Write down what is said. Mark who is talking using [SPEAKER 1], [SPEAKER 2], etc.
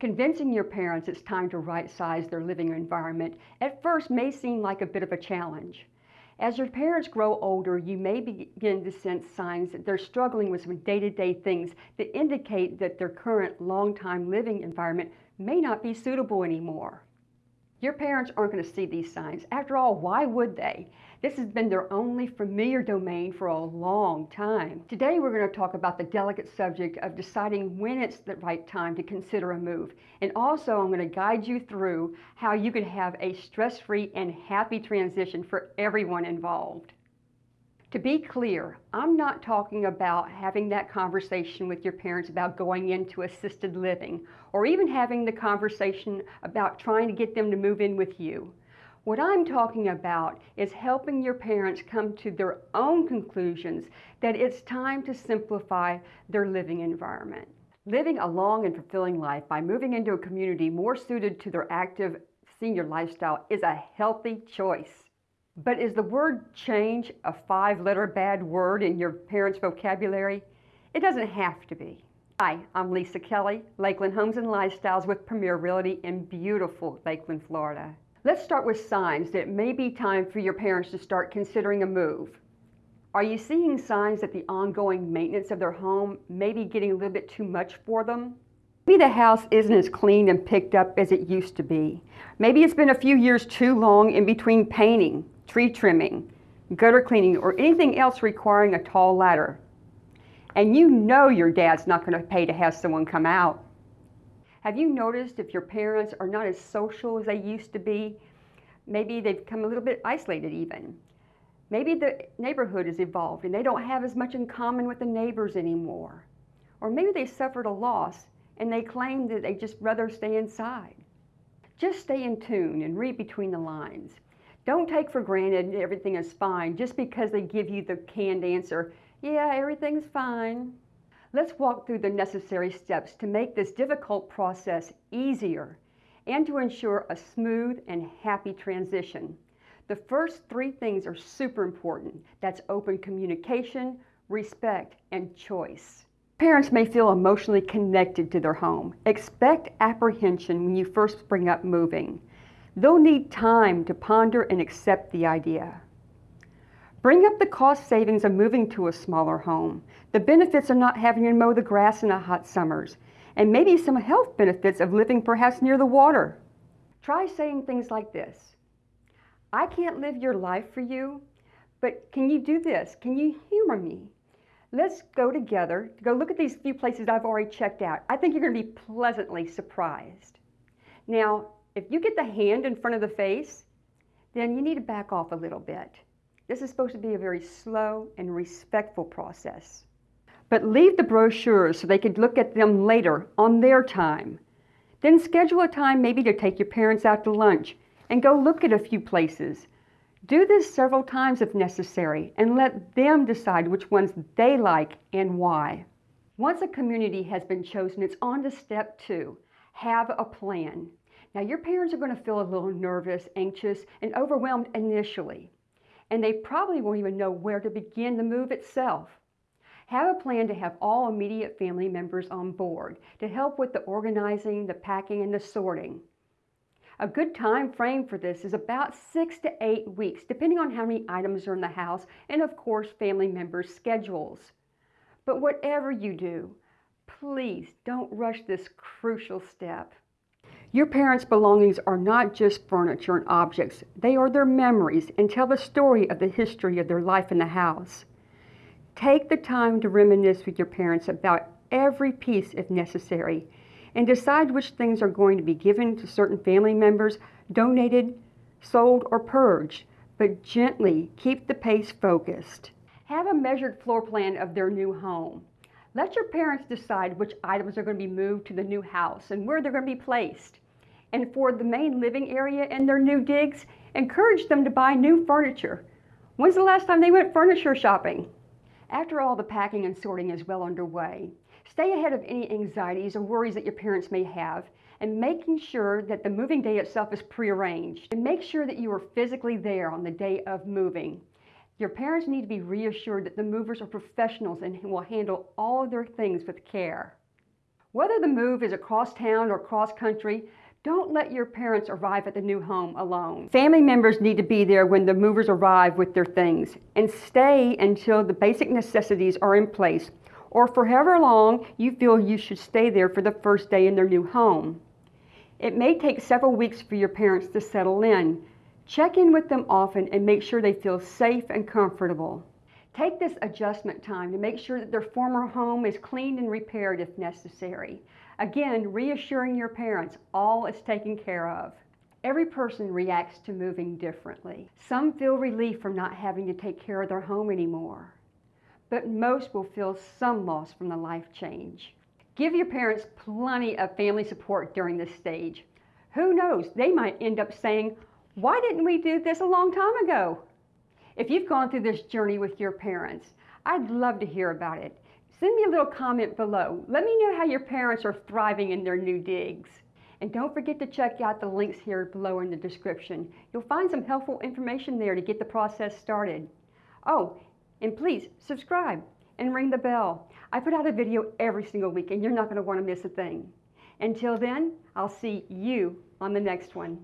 [SPEAKER 1] Convincing your parents it's time to right-size their living environment at first may seem like a bit of a challenge. As your parents grow older, you may begin to sense signs that they're struggling with some day-to-day -day things that indicate that their current long-time living environment may not be suitable anymore. Your parents aren't going to see these signs. After all, why would they? This has been their only familiar domain for a long time. Today we're going to talk about the delicate subject of deciding when it's the right time to consider a move. And also I'm going to guide you through how you can have a stress-free and happy transition for everyone involved. To be clear, I'm not talking about having that conversation with your parents about going into assisted living or even having the conversation about trying to get them to move in with you. What I'm talking about is helping your parents come to their own conclusions that it's time to simplify their living environment. Living a long and fulfilling life by moving into a community more suited to their active senior lifestyle is a healthy choice. But is the word change a five-letter bad word in your parents' vocabulary? It doesn't have to be. Hi, I'm Lisa Kelly, Lakeland Homes and Lifestyles with Premier Realty in beautiful Lakeland, Florida. Let's start with signs that it may be time for your parents to start considering a move. Are you seeing signs that the ongoing maintenance of their home may be getting a little bit too much for them? Maybe the house isn't as clean and picked up as it used to be. Maybe it's been a few years too long in between painting tree trimming, gutter cleaning, or anything else requiring a tall ladder. And you know your dad's not going to pay to have someone come out. Have you noticed if your parents are not as social as they used to be? Maybe they've become a little bit isolated even. Maybe the neighborhood has evolved and they don't have as much in common with the neighbors anymore. Or maybe they suffered a loss and they claim that they just rather stay inside. Just stay in tune and read between the lines. Don't take for granted everything is fine just because they give you the canned answer, yeah, everything's fine. Let's walk through the necessary steps to make this difficult process easier and to ensure a smooth and happy transition. The first three things are super important. That's open communication, respect, and choice. Parents may feel emotionally connected to their home. Expect apprehension when you first bring up moving. They'll need time to ponder and accept the idea. Bring up the cost savings of moving to a smaller home, the benefits of not having to mow the grass in the hot summers, and maybe some health benefits of living perhaps near the water. Try saying things like this. I can't live your life for you, but can you do this? Can you humor me? Let's go together to go look at these few places I've already checked out. I think you're going to be pleasantly surprised. Now, if you get the hand in front of the face, then you need to back off a little bit. This is supposed to be a very slow and respectful process. But leave the brochures so they could look at them later on their time. Then schedule a time maybe to take your parents out to lunch and go look at a few places. Do this several times if necessary and let them decide which ones they like and why. Once a community has been chosen, it's on to step two. Have a plan. Now your parents are going to feel a little nervous, anxious, and overwhelmed initially. And they probably won't even know where to begin the move itself. Have a plan to have all immediate family members on board to help with the organizing, the packing, and the sorting. A good time frame for this is about six to eight weeks, depending on how many items are in the house and of course family members' schedules. But whatever you do, please don't rush this crucial step. Your parents' belongings are not just furniture and objects. They are their memories and tell the story of the history of their life in the house. Take the time to reminisce with your parents about every piece if necessary and decide which things are going to be given to certain family members, donated, sold, or purged, but gently keep the pace focused. Have a measured floor plan of their new home. Let your parents decide which items are going to be moved to the new house and where they're going to be placed. And for the main living area and their new digs, encourage them to buy new furniture. When's the last time they went furniture shopping? After all the packing and sorting is well underway, stay ahead of any anxieties or worries that your parents may have and making sure that the moving day itself is prearranged. And make sure that you are physically there on the day of moving. Your parents need to be reassured that the movers are professionals and will handle all of their things with care. Whether the move is across town or across country, don't let your parents arrive at the new home alone. Family members need to be there when the movers arrive with their things and stay until the basic necessities are in place or for however long you feel you should stay there for the first day in their new home. It may take several weeks for your parents to settle in. Check in with them often and make sure they feel safe and comfortable. Take this adjustment time to make sure that their former home is cleaned and repaired if necessary. Again, reassuring your parents all is taken care of. Every person reacts to moving differently. Some feel relief from not having to take care of their home anymore, but most will feel some loss from the life change. Give your parents plenty of family support during this stage. Who knows, they might end up saying, why didn't we do this a long time ago? If you've gone through this journey with your parents, I'd love to hear about it. Send me a little comment below. Let me know how your parents are thriving in their new digs. And don't forget to check out the links here below in the description. You'll find some helpful information there to get the process started. Oh, and please subscribe and ring the bell. I put out a video every single week and you're not going to want to miss a thing. Until then, I'll see you on the next one.